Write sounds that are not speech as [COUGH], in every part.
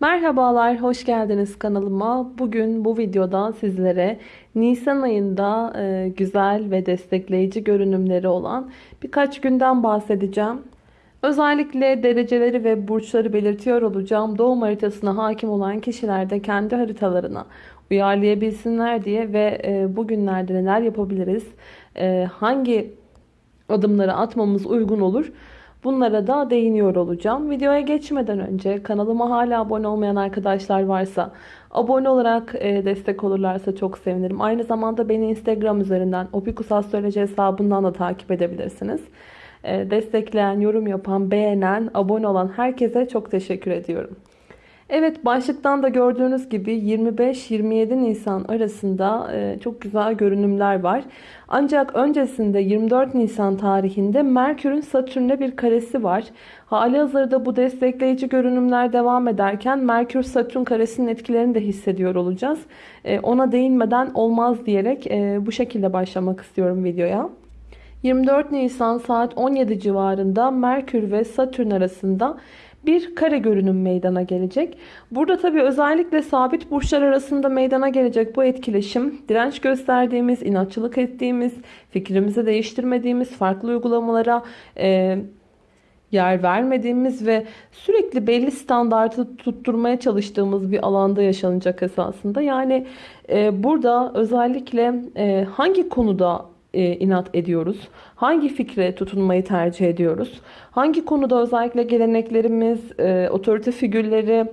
Merhabalar, hoş geldiniz kanalıma. Bugün bu videoda sizlere Nisan ayında e, güzel ve destekleyici görünümleri olan birkaç günden bahsedeceğim. Özellikle dereceleri ve burçları belirtiyor olacağım. Doğum haritasına hakim olan kişiler de kendi haritalarına uyarlayabilsinler diye ve e, bugünlerde neler yapabiliriz, e, hangi adımları atmamız uygun olur Bunlara da değiniyor olacağım. Videoya geçmeden önce kanalıma hala abone olmayan arkadaşlar varsa abone olarak e, destek olurlarsa çok sevinirim. Aynı zamanda beni Instagram üzerinden opikusastroloji hesabından da takip edebilirsiniz. E, destekleyen, yorum yapan, beğenen, abone olan herkese çok teşekkür ediyorum. Evet başlıktan da gördüğünüz gibi 25-27 Nisan arasında e, çok güzel görünümler var. Ancak öncesinde 24 Nisan tarihinde Merkür'ün Satürn'e bir karesi var. Hali hazırda bu destekleyici görünümler devam ederken Merkür-Satürn karesinin etkilerini de hissediyor olacağız. E, ona değinmeden olmaz diyerek e, bu şekilde başlamak istiyorum videoya. 24 Nisan saat 17 civarında Merkür ve Satürn arasında bir kare görünüm meydana gelecek. Burada tabii özellikle sabit burçlar arasında meydana gelecek bu etkileşim direnç gösterdiğimiz, inatçılık ettiğimiz, fikrimizi değiştirmediğimiz, farklı uygulamalara e, yer vermediğimiz ve sürekli belli standartı tutturmaya çalıştığımız bir alanda yaşanacak esasında. Yani e, burada özellikle e, hangi konuda e, inat ediyoruz? Hangi fikre tutunmayı tercih ediyoruz? Hangi konuda özellikle geleneklerimiz, e, otorite figürleri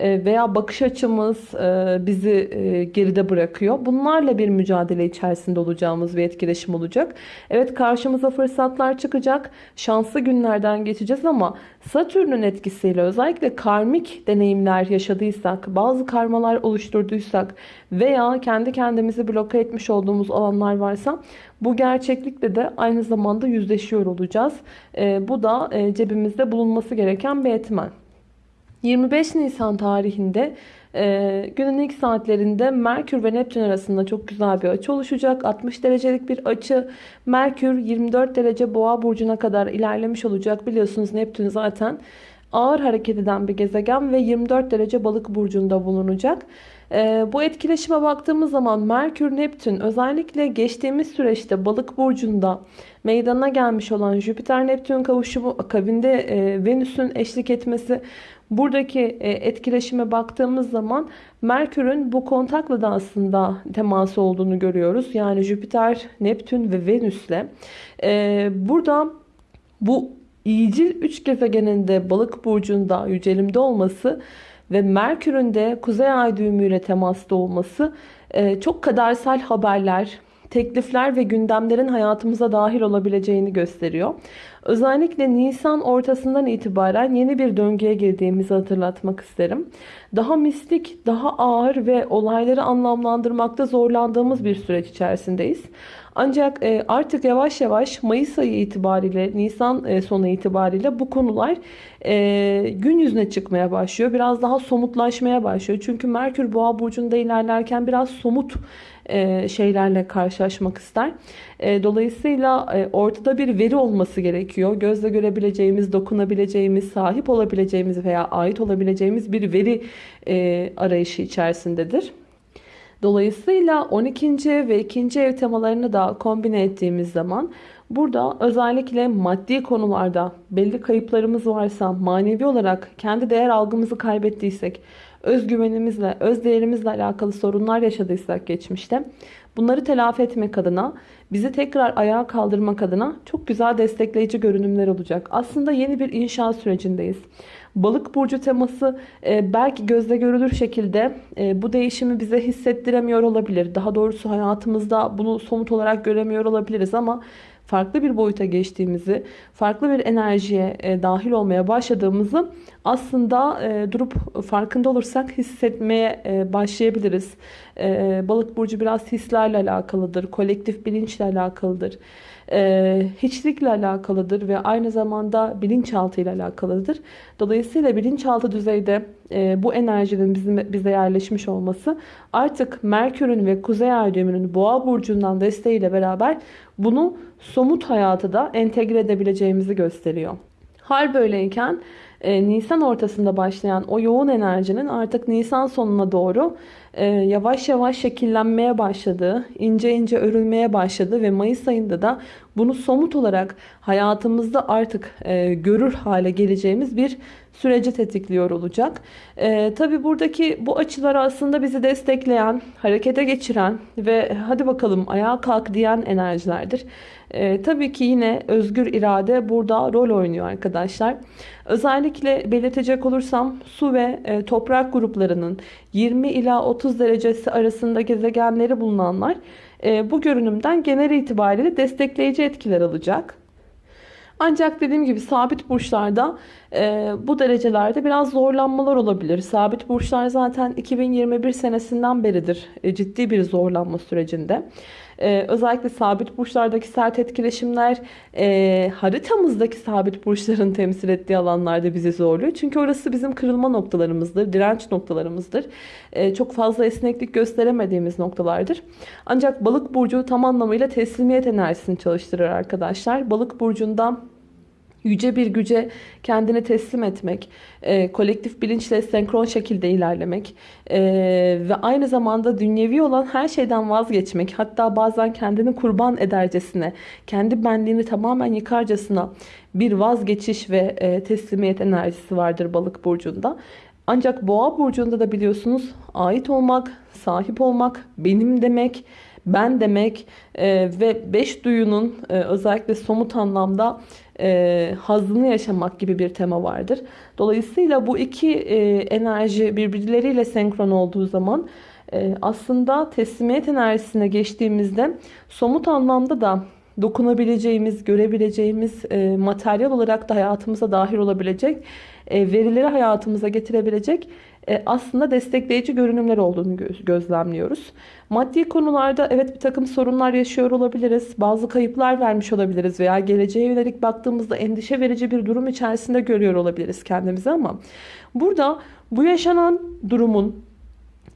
veya bakış açımız e, bizi e, geride bırakıyor. Bunlarla bir mücadele içerisinde olacağımız bir etkileşim olacak. Evet karşımıza fırsatlar çıkacak. Şanslı günlerden geçeceğiz ama Satürn'ün etkisiyle özellikle karmik deneyimler yaşadıysak, bazı karmalar oluşturduysak veya kendi kendimizi bloke etmiş olduğumuz alanlar varsa bu gerçeklikle de aynı zamanda yüzleşiyor olacağız. Bu da cebimizde bulunması gereken bir etmen. 25 Nisan tarihinde e, günün ilk saatlerinde Merkür ve Neptün arasında çok güzel bir açı oluşacak. 60 derecelik bir açı. Merkür 24 derece boğa burcuna kadar ilerlemiş olacak. Biliyorsunuz Neptün zaten ağır hareket eden bir gezegen ve 24 derece balık burcunda bulunacak. Ee, bu etkileşime baktığımız zaman Merkür Neptün özellikle geçtiğimiz süreçte balık burcunda meydana gelmiş olan Jüpiter Neptün kavuşumu akabinde e, Venüs'ün eşlik etmesi buradaki e, etkileşime baktığımız zaman Merkür'ün bu kontakla da aslında teması olduğunu görüyoruz. Yani Jüpiter, Neptün ve Venüs'le. Ee, burada bu iyicil üç gezegeninde balık burcunda yücelimde olması ve Merkür'ün de kuzey ay düğümüyle temasta olması e, çok kadersel haberler, teklifler ve gündemlerin hayatımıza dahil olabileceğini gösteriyor. Özellikle Nisan ortasından itibaren yeni bir döngüye girdiğimizi hatırlatmak isterim. Daha mistik, daha ağır ve olayları anlamlandırmakta zorlandığımız bir süreç içerisindeyiz. Ancak e, artık yavaş yavaş Mayıs ayı itibariyle, Nisan e, sonu itibariyle bu konular e, gün yüzüne çıkmaya başlıyor. Biraz daha somutlaşmaya başlıyor. Çünkü Merkür Boğa burcunda ilerlerken biraz somut şeylerle karşılaşmak ister. Dolayısıyla ortada bir veri olması gerekiyor. Gözle görebileceğimiz, dokunabileceğimiz, sahip olabileceğimiz veya ait olabileceğimiz bir veri arayışı içerisindedir. Dolayısıyla 12. ve 2. ev temalarını da kombine ettiğimiz zaman burada özellikle maddi konularda belli kayıplarımız varsa manevi olarak kendi değer algımızı kaybettiysek özgüvenimizle, öz değerimizle alakalı sorunlar yaşadıysak geçmişte bunları telafi etmek adına bizi tekrar ayağa kaldırmak adına çok güzel destekleyici görünümler olacak. Aslında yeni bir inşaat sürecindeyiz. Balık burcu teması e, belki gözle görülür şekilde e, bu değişimi bize hissettiremiyor olabilir. Daha doğrusu hayatımızda bunu somut olarak göremiyor olabiliriz ama farklı bir boyuta geçtiğimizi, farklı bir enerjiye e, dahil olmaya başladığımızı aslında e, durup farkında olursak hissetmeye e, başlayabiliriz. Balık burcu biraz hislerle alakalıdır, kolektif bilinçle alakalıdır hiçlikle alakalıdır ve aynı zamanda bilinçaltı ile alakalıdır. Dolayısıyla bilinçaltı düzeyde e, bu enerjinin bizim, bize yerleşmiş olması artık Merkür'ün ve Kuzey Ay düğümünün Boğa burcundan desteğiyle beraber bunu somut hayata da entegre edebileceğimizi gösteriyor. Hal böyleyken e, Nisan ortasında başlayan o yoğun enerjinin artık Nisan sonuna doğru e, yavaş yavaş şekillenmeye başladığı, ince ince örülmeye başladı ve Mayıs ayında da bunu somut olarak hayatımızda artık e, görür hale geleceğimiz bir süreci tetikliyor olacak. E, Tabi buradaki bu açılar aslında bizi destekleyen, harekete geçiren ve hadi bakalım ayağa kalk diyen enerjilerdir. E, tabii ki yine özgür irade burada rol oynuyor arkadaşlar. Özellikle belirtecek olursam su ve e, toprak gruplarının 20 ila 30 derecesi arasında gezegenleri bulunanlar e, bu görünümden genel itibariyle destekleyici etkiler alacak. Ancak dediğim gibi sabit burçlarda e, bu derecelerde biraz zorlanmalar olabilir. Sabit burçlar zaten 2021 senesinden beridir e, ciddi bir zorlanma sürecinde. E, özellikle sabit burçlardaki sert etkileşimler e, haritamızdaki sabit burçların [LAUGHS] temsil ettiği alanlarda bizi zorluyor. Çünkü orası bizim kırılma noktalarımızdır, direnç noktalarımızdır. E, çok fazla esneklik gösteremediğimiz noktalardır. Ancak balık burcu tam anlamıyla teslimiyet enerjisini çalıştırır arkadaşlar. Balık burcunda yüce bir güce kendini teslim etmek, e, kolektif bilinçle senkron şekilde ilerlemek e, ve aynı zamanda dünyevi olan her şeyden vazgeçmek, hatta bazen kendini kurban edercesine, kendi benliğini tamamen yıkarcasına bir vazgeçiş ve e, teslimiyet enerjisi vardır balık burcunda. Ancak boğa burcunda da biliyorsunuz ait olmak, sahip olmak, benim demek, ben demek e, ve beş duyunun e, özellikle somut anlamda e, hazını yaşamak gibi bir tema vardır. Dolayısıyla bu iki e, enerji birbirleriyle senkron olduğu zaman e, aslında teslimiyet enerjisine geçtiğimizde somut anlamda da dokunabileceğimiz, görebileceğimiz, e, materyal olarak da hayatımıza dahil olabilecek, e, verileri hayatımıza getirebilecek e, aslında destekleyici görünümler olduğunu gözlemliyoruz. Maddi konularda evet bir takım sorunlar yaşıyor olabiliriz. Bazı kayıplar vermiş olabiliriz veya geleceğe yönelik baktığımızda endişe verici bir durum içerisinde görüyor olabiliriz kendimizi ama burada bu yaşanan durumun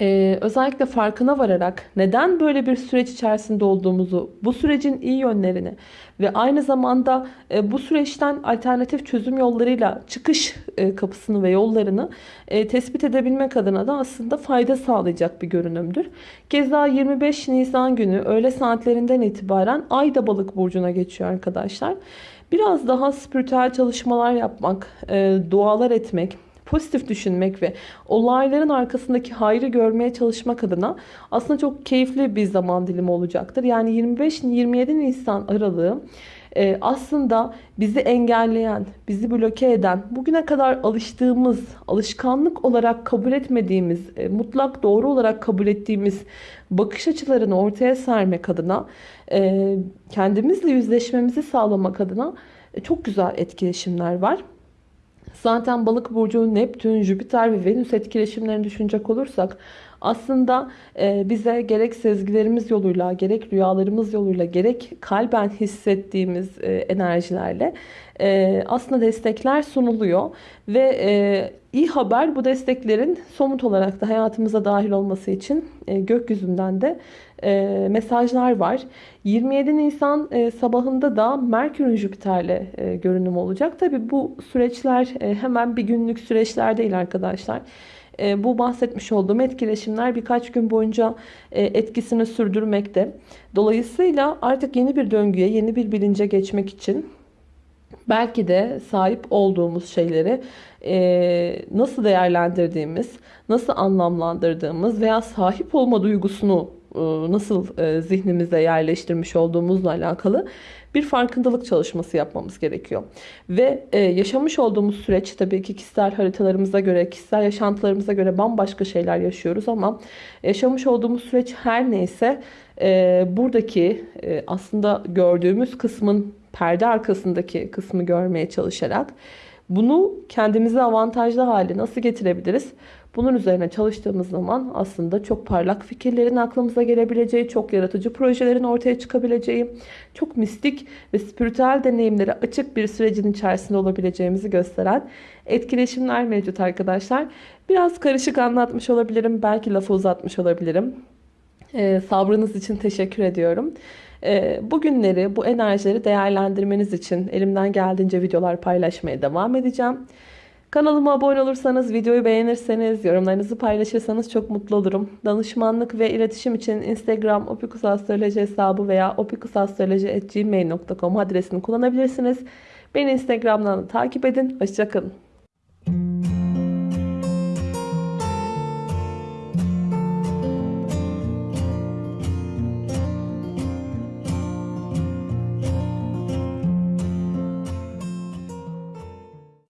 ee, özellikle farkına vararak neden böyle bir süreç içerisinde olduğumuzu, bu sürecin iyi yönlerini ve aynı zamanda e, bu süreçten alternatif çözüm yollarıyla çıkış e, kapısını ve yollarını e, tespit edebilmek adına da aslında fayda sağlayacak bir görünümdür. Keza 25 Nisan günü öğle saatlerinden itibaren Ay da balık burcuna geçiyor arkadaşlar. Biraz daha spiritüel çalışmalar yapmak, e, dualar etmek, pozitif düşünmek ve olayların arkasındaki hayrı görmeye çalışmak adına aslında çok keyifli bir zaman dilimi olacaktır. Yani 25-27 Nisan aralığı e, aslında bizi engelleyen, bizi bloke eden, bugüne kadar alıştığımız, alışkanlık olarak kabul etmediğimiz, e, mutlak doğru olarak kabul ettiğimiz bakış açılarını ortaya sermek adına, e, kendimizle yüzleşmemizi sağlamak adına çok güzel etkileşimler var. Zaten balık burcu Neptün, Jüpiter ve Venüs etkileşimlerini düşünecek olursak aslında e, bize gerek sezgilerimiz yoluyla, gerek rüyalarımız yoluyla, gerek kalben hissettiğimiz e, enerjilerle e, aslında destekler sunuluyor. Ve iyi haber bu desteklerin somut olarak da hayatımıza dahil olması için gökyüzünden de mesajlar var. 27 Nisan sabahında da Merkür'ün Jüpiter'le görünüm olacak. Tabi bu süreçler hemen bir günlük süreçler değil arkadaşlar. E, bu bahsetmiş olduğum etkileşimler birkaç gün boyunca e, etkisini sürdürmekte. Dolayısıyla artık yeni bir döngüye, yeni bir bilince geçmek için belki de sahip olduğumuz şeyleri e, nasıl değerlendirdiğimiz, nasıl anlamlandırdığımız veya sahip olma duygusunu nasıl zihnimize yerleştirmiş olduğumuzla alakalı bir farkındalık çalışması yapmamız gerekiyor. Ve e, yaşamış olduğumuz süreç tabii ki kişisel haritalarımıza göre, kişisel yaşantılarımıza göre bambaşka şeyler yaşıyoruz ama yaşamış olduğumuz süreç her neyse e, buradaki e, aslında gördüğümüz kısmın perde arkasındaki kısmı görmeye çalışarak bunu kendimize avantajlı hale nasıl getirebiliriz? Bunun üzerine çalıştığımız zaman aslında çok parlak fikirlerin aklımıza gelebileceği, çok yaratıcı projelerin ortaya çıkabileceği, çok mistik ve spiritüel deneyimlere açık bir sürecin içerisinde olabileceğimizi gösteren etkileşimler mevcut arkadaşlar. Biraz karışık anlatmış olabilirim, belki lafı uzatmış olabilirim. Ee, sabrınız için teşekkür ediyorum. Ee, bugünleri, bu enerjileri değerlendirmeniz için elimden geldiğince videolar paylaşmaya devam edeceğim. Kanalıma abone olursanız, videoyu beğenirseniz, yorumlarınızı paylaşırsanız çok mutlu olurum. Danışmanlık ve iletişim için Instagram opikusastroloji hesabı veya opikusastroloji.gmail.com adresini kullanabilirsiniz. Beni Instagram'dan da takip edin. Hoşçakalın.